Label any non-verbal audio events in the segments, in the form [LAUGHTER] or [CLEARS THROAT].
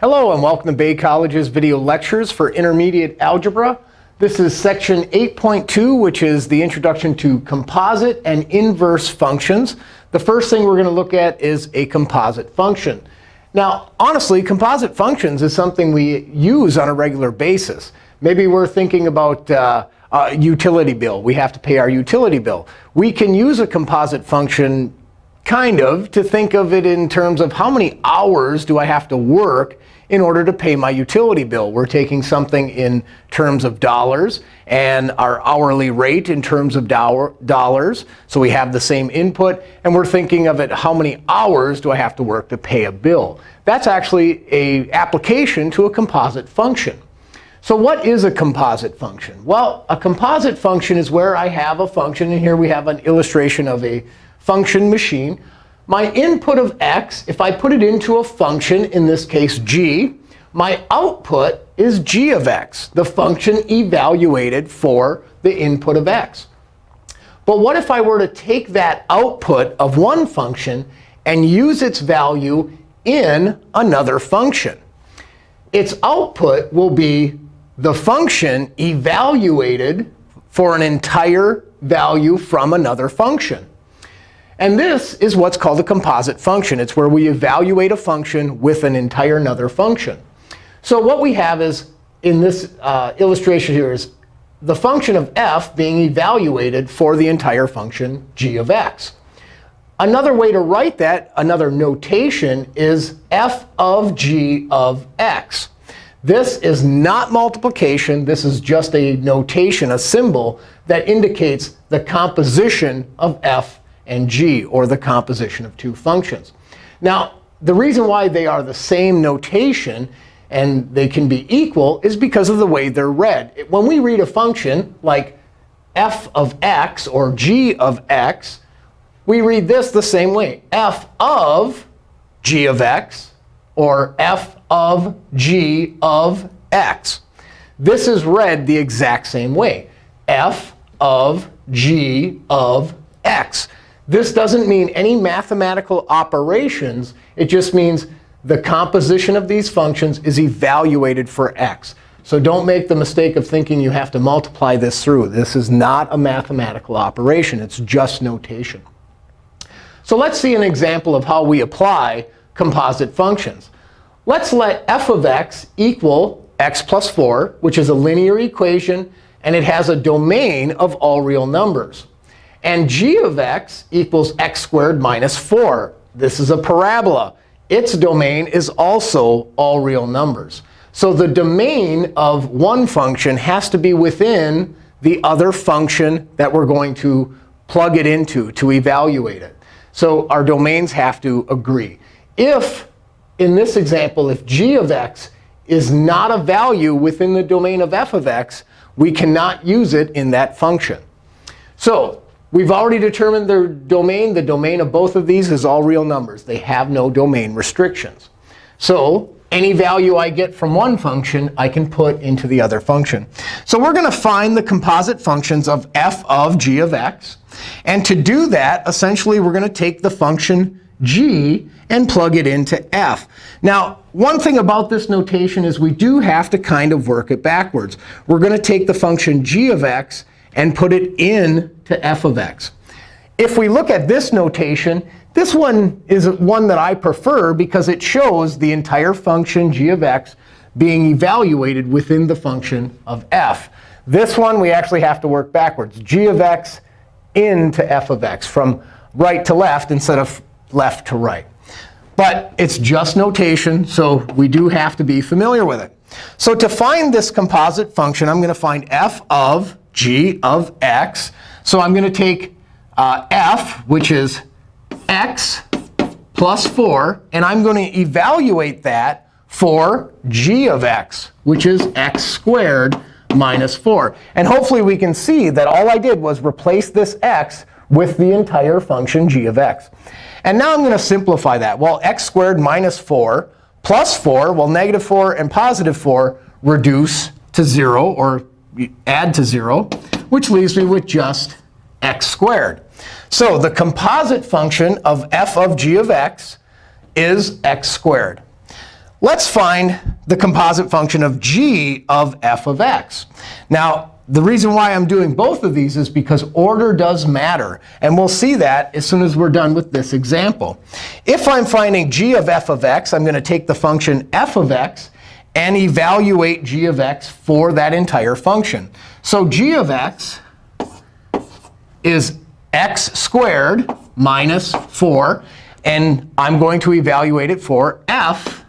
Hello, and welcome to Bay College's video lectures for intermediate algebra. This is section 8.2, which is the introduction to composite and inverse functions. The first thing we're going to look at is a composite function. Now, honestly, composite functions is something we use on a regular basis. Maybe we're thinking about uh, a utility bill. We have to pay our utility bill. We can use a composite function kind of to think of it in terms of how many hours do I have to work in order to pay my utility bill. We're taking something in terms of dollars and our hourly rate in terms of dollars. So we have the same input. And we're thinking of it, how many hours do I have to work to pay a bill? That's actually a application to a composite function. So what is a composite function? Well, a composite function is where I have a function. And here we have an illustration of a function machine my input of x, if I put it into a function, in this case g, my output is g of x, the function evaluated for the input of x. But what if I were to take that output of one function and use its value in another function? Its output will be the function evaluated for an entire value from another function. And this is what's called a composite function. It's where we evaluate a function with an entire another function. So what we have is, in this uh, illustration here, is the function of f being evaluated for the entire function g of x. Another way to write that, another notation, is f of g of x. This is not multiplication. This is just a notation, a symbol, that indicates the composition of f and g, or the composition of two functions. Now, the reason why they are the same notation and they can be equal is because of the way they're read. When we read a function like f of x or g of x, we read this the same way. f of g of x or f of g of x. This is read the exact same way. f of g of x. This doesn't mean any mathematical operations. It just means the composition of these functions is evaluated for x. So don't make the mistake of thinking you have to multiply this through. This is not a mathematical operation. It's just notation. So let's see an example of how we apply composite functions. Let's let f of x equal x plus 4, which is a linear equation. And it has a domain of all real numbers. And g of x equals x squared minus 4. This is a parabola. Its domain is also all real numbers. So the domain of one function has to be within the other function that we're going to plug it into to evaluate it. So our domains have to agree. If, in this example, if g of x is not a value within the domain of f of x, we cannot use it in that function. So We've already determined their domain. The domain of both of these is all real numbers. They have no domain restrictions. So any value I get from one function, I can put into the other function. So we're going to find the composite functions of f of g of x. And to do that, essentially, we're going to take the function g and plug it into f. Now, one thing about this notation is we do have to kind of work it backwards. We're going to take the function g of x and put it in to f of x. If we look at this notation, this one is one that I prefer because it shows the entire function g of x being evaluated within the function of f. This one, we actually have to work backwards. g of x into f of x, from right to left instead of left to right. But it's just notation, so we do have to be familiar with it. So to find this composite function, I'm going to find f of g of x. So I'm going to take uh, f, which is x plus 4, and I'm going to evaluate that for g of x, which is x squared minus 4. And hopefully we can see that all I did was replace this x with the entire function g of x. And now I'm going to simplify that. Well, x squared minus 4 plus 4, well, negative 4 and positive 4 reduce to 0 or add to 0, which leaves me with just x squared. So the composite function of f of g of x is x squared. let's find the composite function of g of f of x. Now, the reason why I'm doing both of these is because order does matter. And we'll see that as soon as we're done with this example. If I'm finding g of f of x, I'm going to take the function f of x and evaluate g of x for that entire function. So g of x is x squared minus 4. And I'm going to evaluate it for f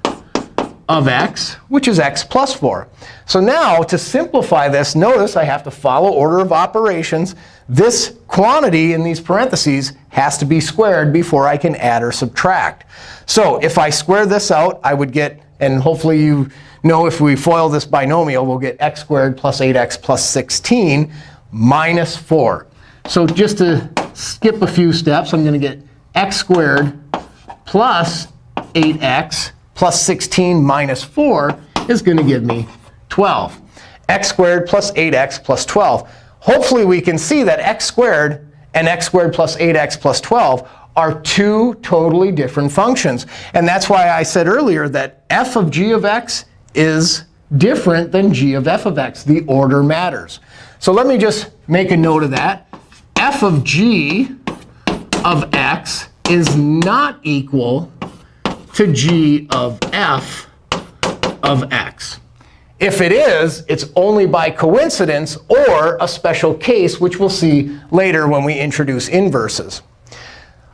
of x, which is x plus 4. So now, to simplify this, notice I have to follow order of operations. This quantity in these parentheses has to be squared before I can add or subtract. So if I square this out, I would get, and hopefully you know if we FOIL this binomial, we'll get x squared plus 8x plus 16 minus 4. So just to skip a few steps, I'm going to get x squared plus 8x plus 16 minus 4 is going to give me 12. x squared plus 8x plus 12. Hopefully, we can see that x squared and x squared plus 8x plus 12 are two totally different functions. And that's why I said earlier that f of g of x is different than g of f of x. The order matters. So let me just make a note of that. f of g of x is not equal to g of f of x. If it is, it's only by coincidence or a special case, which we'll see later when we introduce inverses.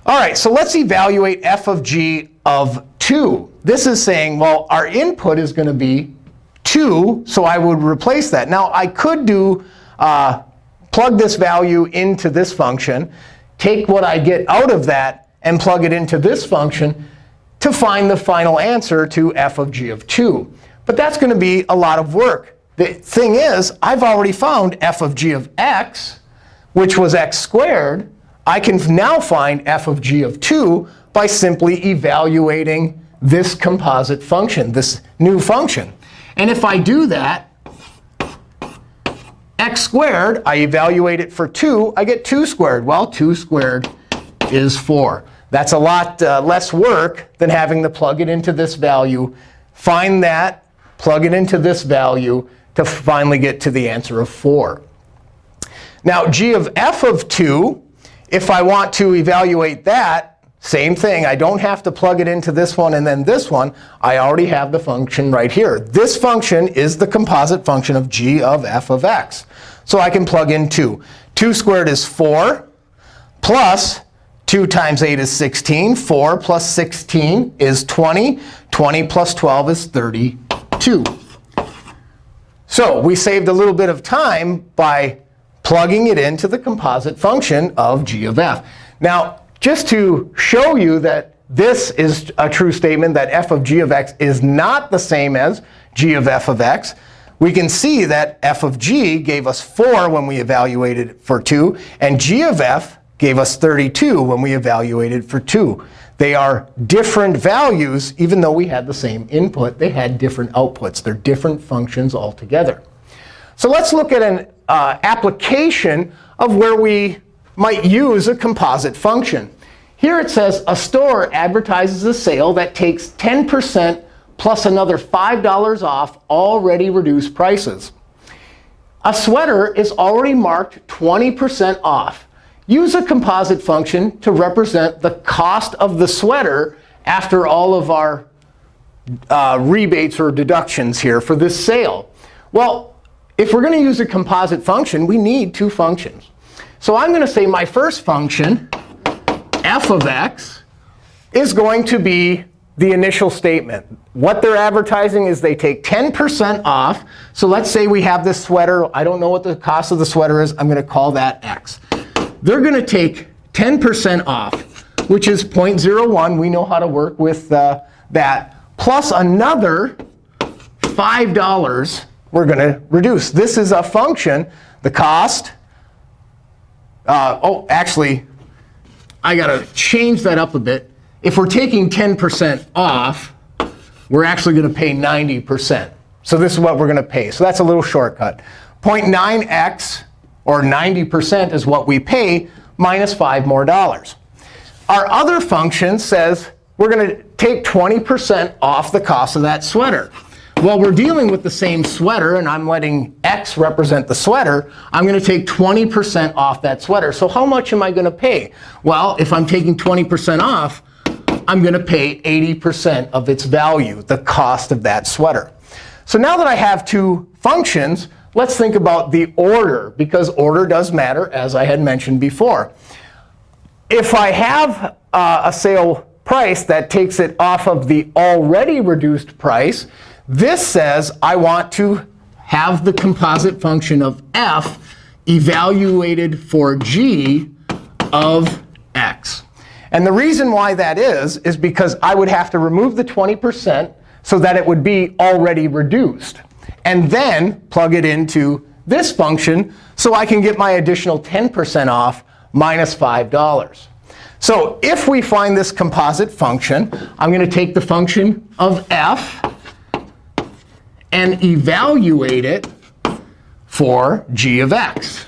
All right, so let's evaluate f of g of 2. This is saying, well, our input is going to be 2, so I would replace that. Now, I could do uh, plug this value into this function, take what I get out of that, and plug it into this function to find the final answer to f of g of 2. But that's going to be a lot of work. The thing is, I've already found f of g of x, which was x squared. I can now find f of g of 2 by simply evaluating this composite function, this new function. And if I do that, x squared, I evaluate it for 2, I get 2 squared. Well, 2 squared is 4. That's a lot uh, less work than having to plug it into this value, find that, plug it into this value to finally get to the answer of 4. Now, g of f of 2, if I want to evaluate that, same thing. I don't have to plug it into this one and then this one. I already have the function right here. This function is the composite function of g of f of x. So I can plug in 2. 2 squared is 4 plus 2 times 8 is 16. 4 plus 16 is 20. 20 plus 12 is 30. 2. So we saved a little bit of time by plugging it into the composite function of g of f. Now, just to show you that this is a true statement, that f of g of x is not the same as g of f of x, we can see that f of g gave us 4 when we evaluated for 2, and g of f gave us 32 when we evaluated for 2. They are different values, even though we had the same input. They had different outputs. They're different functions altogether. So let's look at an uh, application of where we might use a composite function. Here it says a store advertises a sale that takes 10% plus another $5 off already reduced prices. A sweater is already marked 20% off. Use a composite function to represent the cost of the sweater after all of our uh, rebates or deductions here for this sale. Well, if we're going to use a composite function, we need two functions. So I'm going to say my first function, f of x, is going to be the initial statement. What they're advertising is they take 10% off. So let's say we have this sweater. I don't know what the cost of the sweater is. I'm going to call that x they're going to take 10% off, which is 0.01. We know how to work with uh, that, plus another $5 we're going to reduce. This is a function, the cost. Uh, oh, actually, I got to change that up a bit. If we're taking 10% off, we're actually going to pay 90%. So this is what we're going to pay. So that's a little shortcut. 0.9x or 90% is what we pay minus 5 more dollars. Our other function says we're going to take 20% off the cost of that sweater. Well, we're dealing with the same sweater, and I'm letting x represent the sweater. I'm going to take 20% off that sweater. So how much am I going to pay? Well, if I'm taking 20% off, I'm going to pay 80% of its value, the cost of that sweater. So now that I have two functions, let's think about the order, because order does matter, as I had mentioned before. If I have uh, a sale price that takes it off of the already reduced price, this says I want to have the composite function of f evaluated for g of x. And the reason why that is, is because I would have to remove the 20% so that it would be already reduced, and then plug it into this function so I can get my additional 10% off minus $5. So if we find this composite function, I'm going to take the function of f and evaluate it for g of x.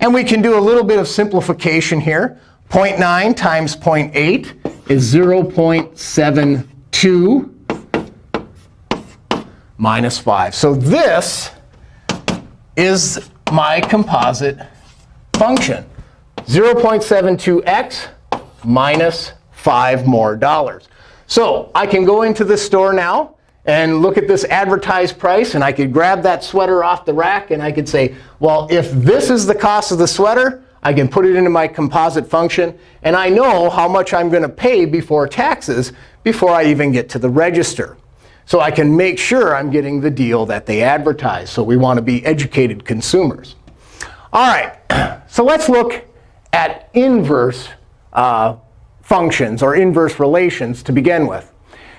And we can do a little bit of simplification here. 0.9 times 0.8 is 0.72 minus 5. So this is my composite function. 0.72x minus 5 more dollars. So I can go into the store now and look at this advertised price. And I could grab that sweater off the rack. And I could say, well, if this is the cost of the sweater, I can put it into my composite function. And I know how much I'm going to pay before taxes before I even get to the register. So I can make sure I'm getting the deal that they advertise. So we want to be educated consumers. All right, [CLEARS THROAT] so let's look at inverse uh, functions or inverse relations to begin with.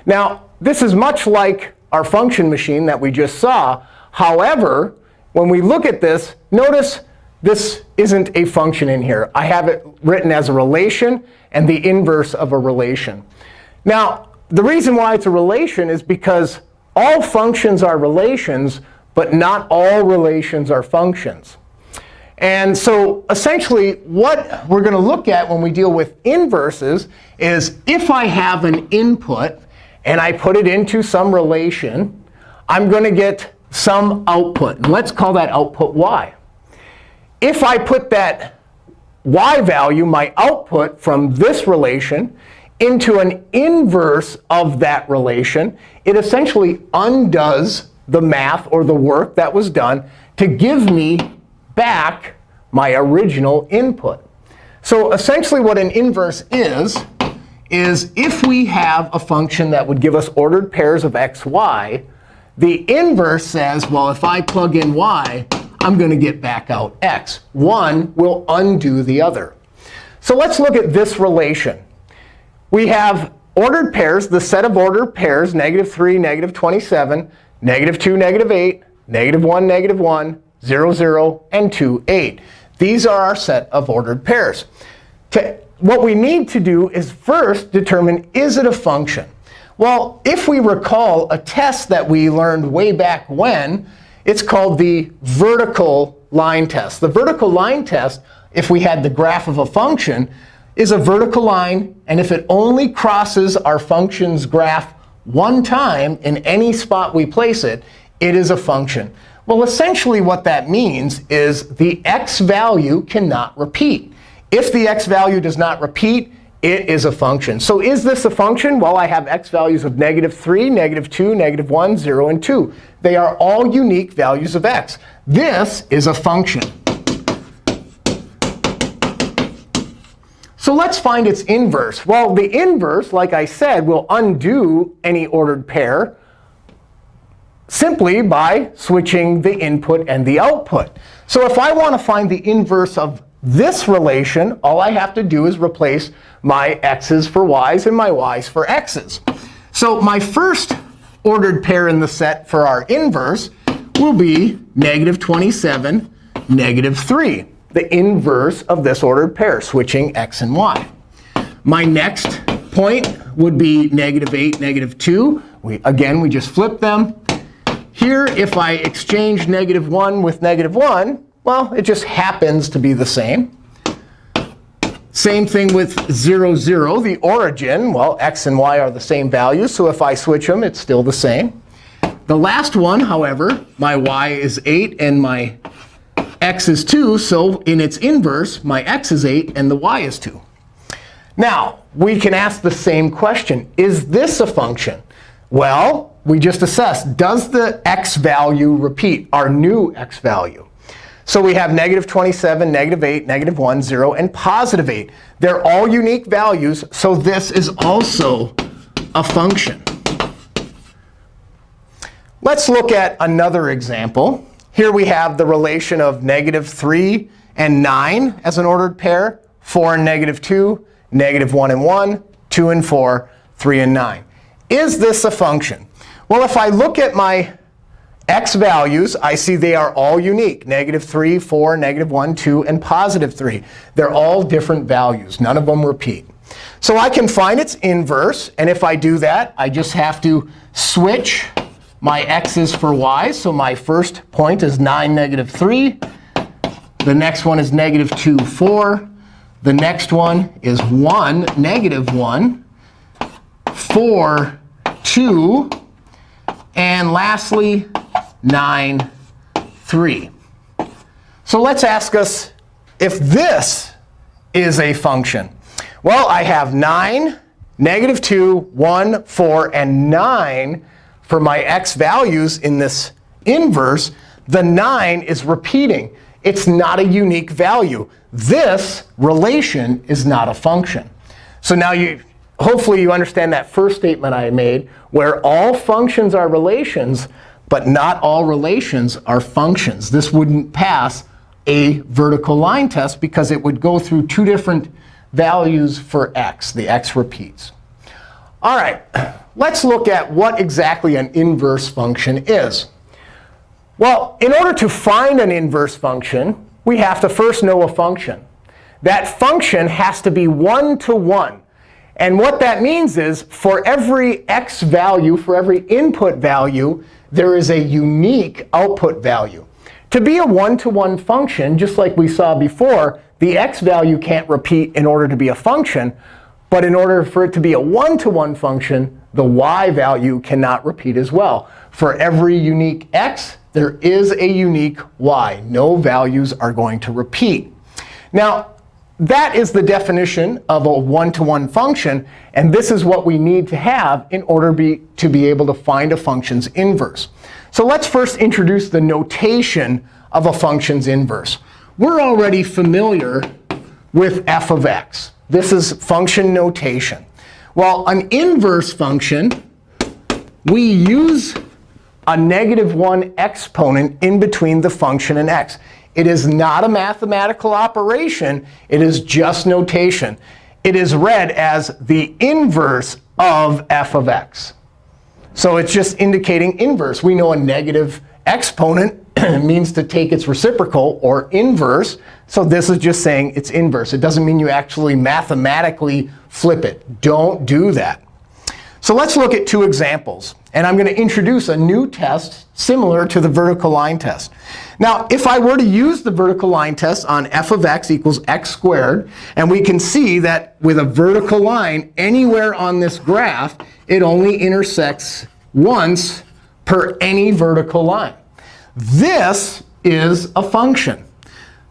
Now, this is much like our function machine that we just saw. However, when we look at this, notice this isn't a function in here. I have it written as a relation and the inverse of a relation. Now, the reason why it's a relation is because all functions are relations, but not all relations are functions. And so essentially, what we're going to look at when we deal with inverses is if I have an input and I put it into some relation, I'm going to get some output. And let's call that output y. If I put that y value, my output from this relation, into an inverse of that relation, it essentially undoes the math or the work that was done to give me back my original input. So essentially what an inverse is, is if we have a function that would give us ordered pairs of x, y, the inverse says, well, if I plug in y, I'm going to get back out x. One will undo the other. So let's look at this relation. We have ordered pairs, the set of ordered pairs, negative 3, negative 27, negative 2, negative 8, negative 1, negative 1, 0, 0, and 2, 8. These are our set of ordered pairs. To what we need to do is first determine, is it a function? Well, if we recall a test that we learned way back when, it's called the vertical line test. The vertical line test, if we had the graph of a function, is a vertical line. And if it only crosses our function's graph one time in any spot we place it, it is a function. Well, essentially what that means is the x value cannot repeat. If the x value does not repeat, it is a function. So is this a function? Well, I have x values of negative 3, negative 2, negative 1, 0, and 2. They are all unique values of x. This is a function. So let's find its inverse. Well, the inverse, like I said, will undo any ordered pair simply by switching the input and the output. So if I want to find the inverse of this relation, all I have to do is replace my x's for y's and my y's for x's. So my first ordered pair in the set for our inverse will be negative 27, negative 3, the inverse of this ordered pair, switching x and y. My next point would be negative 8, negative 2. We, again, we just flip them. Here, if I exchange negative 1 with negative 1, well, it just happens to be the same. Same thing with 0, 0. The origin, well, x and y are the same values. So if I switch them, it's still the same. The last one, however, my y is 8 and my x is 2. So in its inverse, my x is 8 and the y is 2. Now, we can ask the same question. Is this a function? Well, we just assessed, does the x value repeat, our new x value? So we have negative 27, negative 8, negative 1, 0, and positive 8. They're all unique values, so this is also a function. Let's look at another example. Here we have the relation of negative 3 and 9 as an ordered pair, 4 and negative 2, negative 1 and 1, 2 and 4, 3 and 9. Is this a function? Well, if I look at my x values, I see they are all unique. Negative 3, 4, negative 1, 2, and positive 3. They're all different values. None of them repeat. So I can find its inverse. And if I do that, I just have to switch my x's for y. So my first point is 9, negative 3. The next one is negative 2, 4. The next one is 1, negative 1, 4, 2. And lastly, 9, 3. So let's ask us if this is a function. Well, I have 9, negative 2, 1, 4, and 9 for my x values in this inverse, the 9 is repeating. It's not a unique value. This relation is not a function. So now you, hopefully you understand that first statement I made, where all functions are relations, but not all relations are functions. This wouldn't pass a vertical line test because it would go through two different values for x. The x repeats. All right, let's look at what exactly an inverse function is. Well, in order to find an inverse function, we have to first know a function. That function has to be one-to-one. And what that means is for every x value, for every input value, there is a unique output value. To be a one-to-one -one function, just like we saw before, the x value can't repeat in order to be a function. But in order for it to be a one-to-one -one function, the y value cannot repeat as well. For every unique x, there is a unique y. No values are going to repeat. Now, that is the definition of a one-to-one -one function. And this is what we need to have in order be, to be able to find a function's inverse. So let's first introduce the notation of a function's inverse. We're already familiar with f of x. This is function notation. Well, an inverse function, we use a negative 1 exponent in between the function and x. It is not a mathematical operation. It is just notation. It is read as the inverse of f of x. So it's just indicating inverse. We know a negative exponent [CLEARS THROAT] means to take its reciprocal or inverse. So this is just saying it's inverse. It doesn't mean you actually mathematically flip it. Don't do that. So let's look at two examples. And I'm going to introduce a new test similar to the vertical line test. Now, if I were to use the vertical line test on f of x equals x squared, and we can see that with a vertical line anywhere on this graph, it only intersects once per any vertical line. This is a function.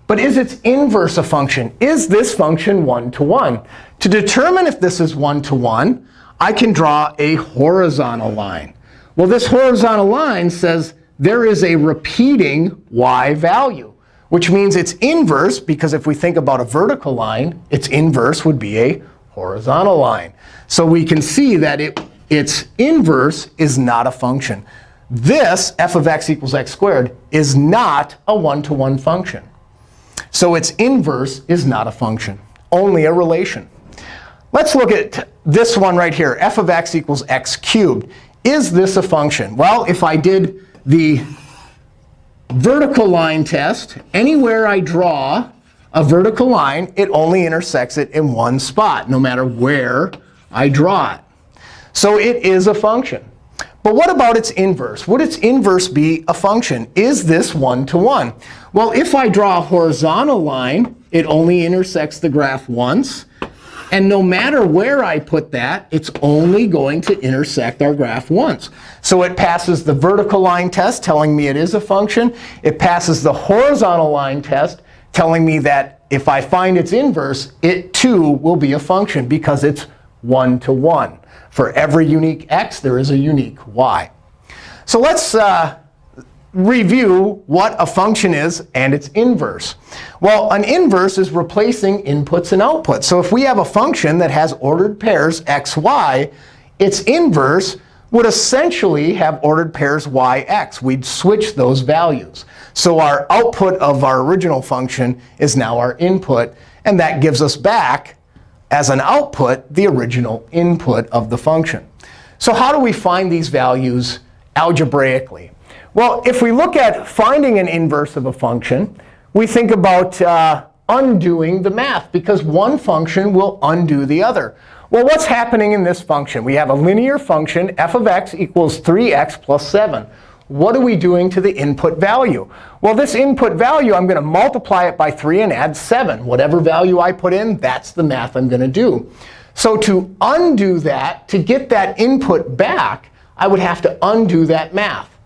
But is its inverse a function? Is this function one-to-one? To determine if this is one-to-one, -one, I can draw a horizontal line. Well, this horizontal line says there is a repeating y value, which means its inverse, because if we think about a vertical line, its inverse would be a horizontal line. So we can see that it, its inverse is not a function. This, f of x equals x squared, is not a one-to-one -one function. So its inverse is not a function, only a relation. Let's look at this one right here, f of x equals x cubed. Is this a function? Well, if I did the vertical line test, anywhere I draw a vertical line, it only intersects it in one spot, no matter where I draw it. So it is a function. But what about its inverse? Would its inverse be a function? Is this one-to-one? Well, if I draw a horizontal line it only intersects the graph once. And no matter where I put that, it's only going to intersect our graph once. So it passes the vertical line test, telling me it is a function. It passes the horizontal line test, telling me that if I find its inverse, it too will be a function because it's one to one. For every unique x, there is a unique y. So let's uh, review what a function is and its inverse. Well, an inverse is replacing inputs and outputs. So if we have a function that has ordered pairs x, y, its inverse would essentially have ordered pairs y, x. We'd switch those values. So our output of our original function is now our input. And that gives us back, as an output, the original input of the function. So how do we find these values algebraically? Well, if we look at finding an inverse of a function, we think about uh, undoing the math, because one function will undo the other. Well, what's happening in this function? We have a linear function, f of x equals 3x plus 7. What are we doing to the input value? Well, this input value, I'm going to multiply it by 3 and add 7. Whatever value I put in, that's the math I'm going to do. So to undo that, to get that input back, I would have to undo that math.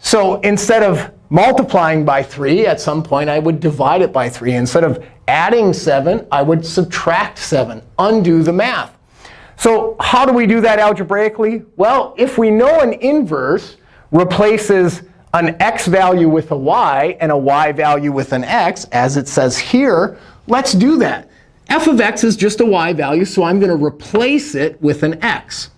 So instead of multiplying by 3, at some point I would divide it by 3. Instead of adding 7, I would subtract 7, undo the math. So how do we do that algebraically? Well, if we know an inverse replaces an x value with a y and a y value with an x, as it says here, let's do that. f of x is just a y value, so I'm going to replace it with an x.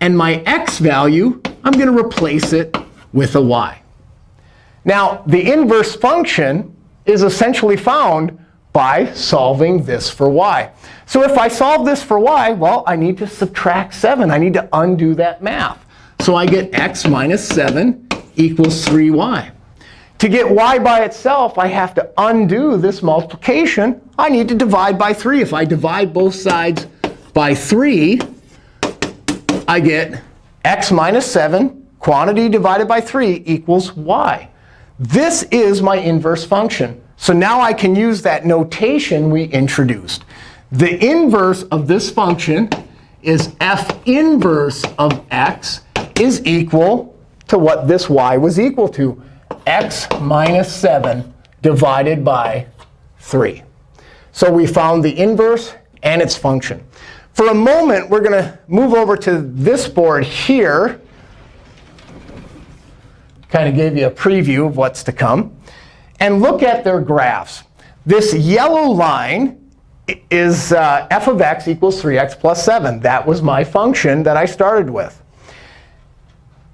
And my x value, I'm going to replace it with a y. Now, the inverse function is essentially found by solving this for y. So if I solve this for y, well, I need to subtract 7. I need to undo that math. So I get x minus 7 equals 3y. To get y by itself, I have to undo this multiplication. I need to divide by 3. If I divide both sides by 3, I get x minus 7 quantity divided by 3 equals y. This is my inverse function. So now I can use that notation we introduced. The inverse of this function is f inverse of x is equal to what this y was equal to, x minus 7 divided by 3. So we found the inverse and its function. For a moment, we're going to move over to this board here kind of gave you a preview of what's to come. And look at their graphs. This yellow line is uh, f of x equals 3x plus 7. That was my function that I started with.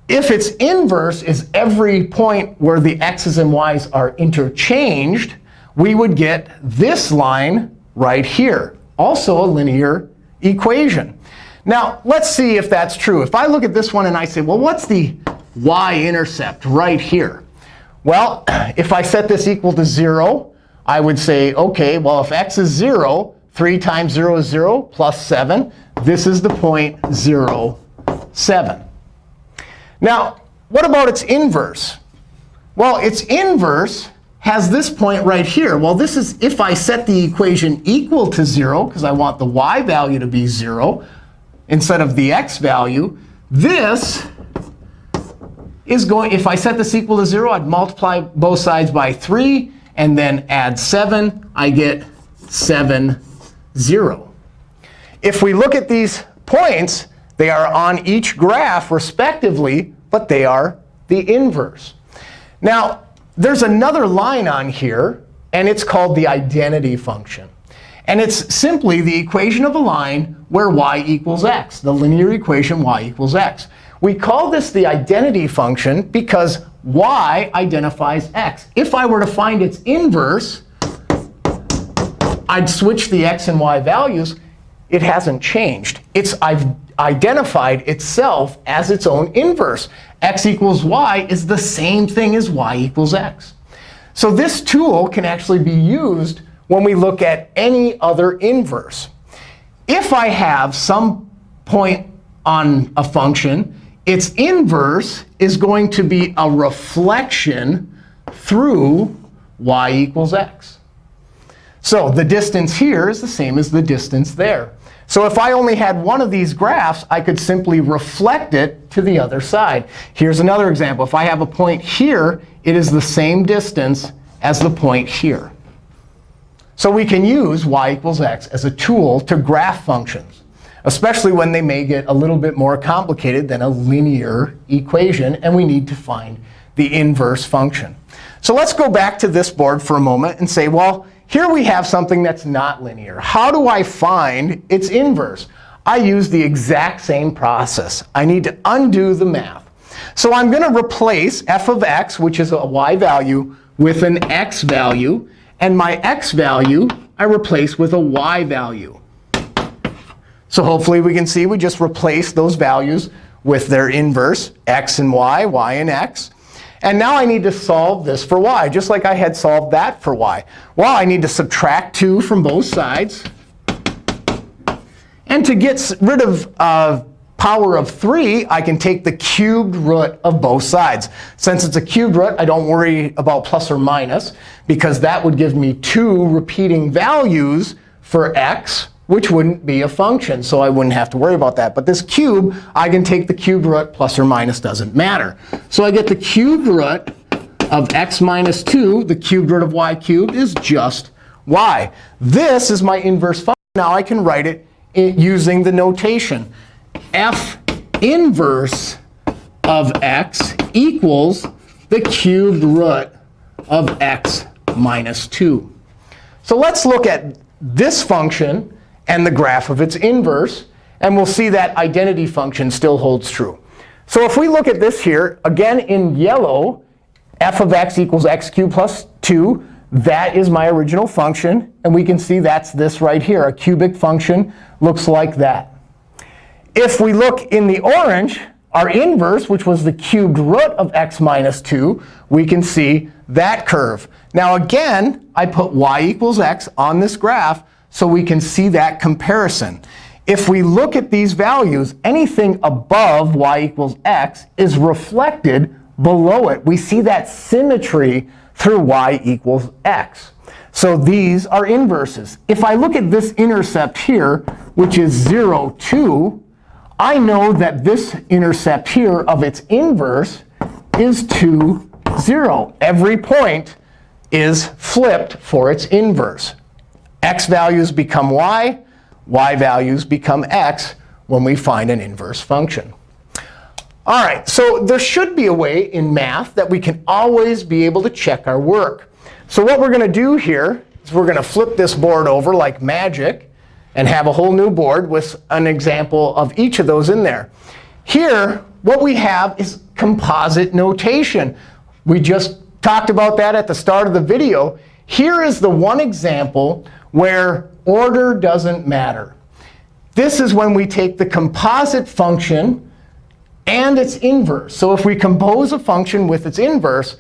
If its inverse is every point where the x's and y's are interchanged, we would get this line right here, also a linear equation. Now, let's see if that's true. If I look at this one and I say, well, what's the y-intercept right here? Well, [CLEARS THROAT] if I set this equal to 0, I would say, OK, well, if x is 0, 3 times 0 is 0 plus 7. This is the point 0, 7. Now, what about its inverse? Well, its inverse has this point right here. Well, this is if I set the equation equal to 0, because I want the y value to be 0 instead of the x value. This is going, if I set this equal to 0, I'd multiply both sides by 3 and then add 7. I get 7, 0. If we look at these points, they are on each graph respectively, but they are the inverse. Now, there's another line on here, and it's called the identity function. And it's simply the equation of a line where y equals x, the linear equation y equals x. We call this the identity function because y identifies x. If I were to find its inverse, I'd switch the x and y values. It hasn't changed. It's I've identified itself as its own inverse. x equals y is the same thing as y equals x. So this tool can actually be used when we look at any other inverse. If I have some point on a function its inverse is going to be a reflection through y equals x. So the distance here is the same as the distance there. So if I only had one of these graphs, I could simply reflect it to the other side. Here's another example. If I have a point here, it is the same distance as the point here. So we can use y equals x as a tool to graph functions, especially when they may get a little bit more complicated than a linear equation, and we need to find the inverse function. So let's go back to this board for a moment and say, well, here we have something that's not linear. How do I find its inverse? I use the exact same process. I need to undo the math. So I'm going to replace f of x, which is a y value, with an x value. And my x value I replace with a y value. So hopefully we can see we just replace those values with their inverse, x and y, y and x. And now I need to solve this for y, just like I had solved that for y. Well, I need to subtract 2 from both sides. And to get rid of uh, power of 3, I can take the cubed root of both sides. Since it's a cubed root, I don't worry about plus or minus, because that would give me two repeating values for x which wouldn't be a function. So I wouldn't have to worry about that. But this cube, I can take the cube root plus or minus doesn't matter. So I get the cube root of x minus 2. The cube root of y cubed is just y. This is my inverse function. Now I can write it using the notation. f inverse of x equals the cubed root of x minus 2. So let's look at this function and the graph of its inverse. And we'll see that identity function still holds true. So if we look at this here, again in yellow, f of x equals x cubed plus 2. That is my original function. And we can see that's this right here. A cubic function looks like that. If we look in the orange, our inverse, which was the cubed root of x minus 2, we can see that curve. Now again, I put y equals x on this graph so we can see that comparison. If we look at these values, anything above y equals x is reflected below it. We see that symmetry through y equals x. So these are inverses. If I look at this intercept here, which is 0, 2, I know that this intercept here of its inverse is 2, 0. Every point is flipped for its inverse x values become y, y values become x when we find an inverse function. All right, so there should be a way in math that we can always be able to check our work. So what we're going to do here is we're going to flip this board over like magic and have a whole new board with an example of each of those in there. Here, what we have is composite notation. We just talked about that at the start of the video. Here is the one example where order doesn't matter. This is when we take the composite function and its inverse. So if we compose a function with its inverse,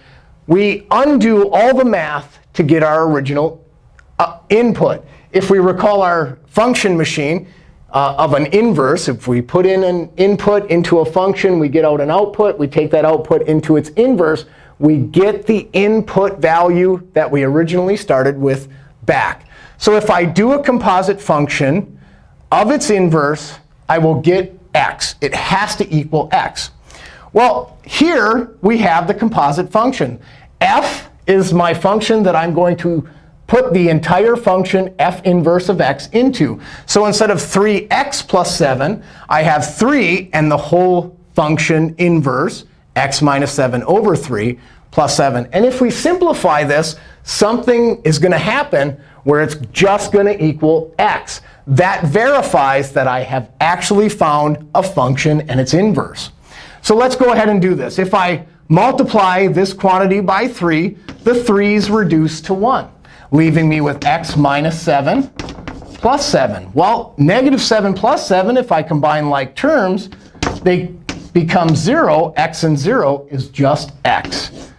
we undo all the math to get our original uh, input. If we recall our function machine uh, of an inverse, if we put in an input into a function, we get out an output. We take that output into its inverse. We get the input value that we originally started with back. So if I do a composite function of its inverse, I will get x. It has to equal x. Well, here we have the composite function. f is my function that I'm going to put the entire function f inverse of x into. So instead of 3x plus 7, I have 3 and the whole function inverse, x minus 7 over 3 plus 7. And if we simplify this, something is going to happen where it's just going to equal x. That verifies that I have actually found a function and its inverse. So let's go ahead and do this. If I multiply this quantity by 3, the 3's reduce to 1, leaving me with x minus 7 plus 7. Well, negative 7 plus 7, if I combine like terms, they become 0. x and 0 is just x.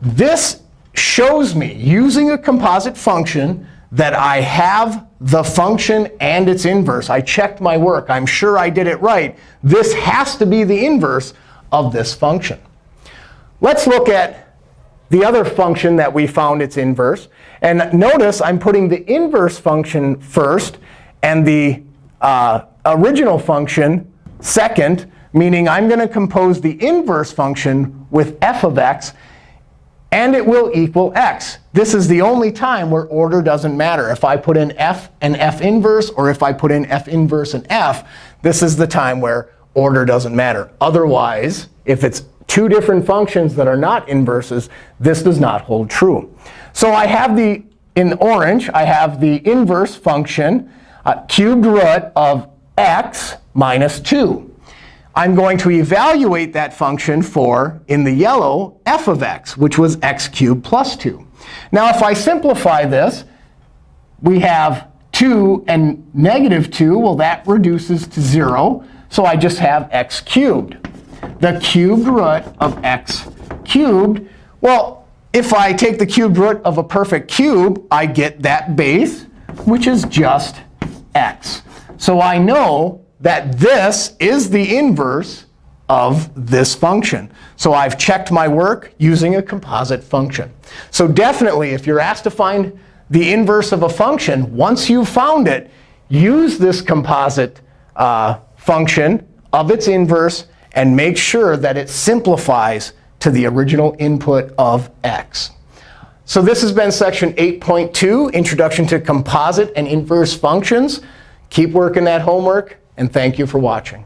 This shows me, using a composite function, that I have the function and its inverse. I checked my work. I'm sure I did it right. This has to be the inverse of this function. Let's look at the other function that we found its inverse. And notice I'm putting the inverse function first and the uh, original function second, meaning I'm going to compose the inverse function with f of x, and it will equal x. This is the only time where order doesn't matter. If I put in f and f inverse, or if I put in f inverse and f, this is the time where order doesn't matter. Otherwise, if it's two different functions that are not inverses, this does not hold true. So I have the, in orange, I have the inverse function, uh, cubed root of x minus 2. I'm going to evaluate that function for, in the yellow, f of x, which was x cubed plus 2. Now, if I simplify this, we have 2 and negative 2. Well, that reduces to 0. So I just have x cubed. The cubed root of x cubed, well, if I take the cubed root of a perfect cube, I get that base, which is just x. So I know that this is the inverse of this function. So I've checked my work using a composite function. So definitely, if you're asked to find the inverse of a function, once you've found it, use this composite uh, function of its inverse and make sure that it simplifies to the original input of x. So this has been section 8.2, Introduction to Composite and Inverse Functions. Keep working that homework and thank you for watching.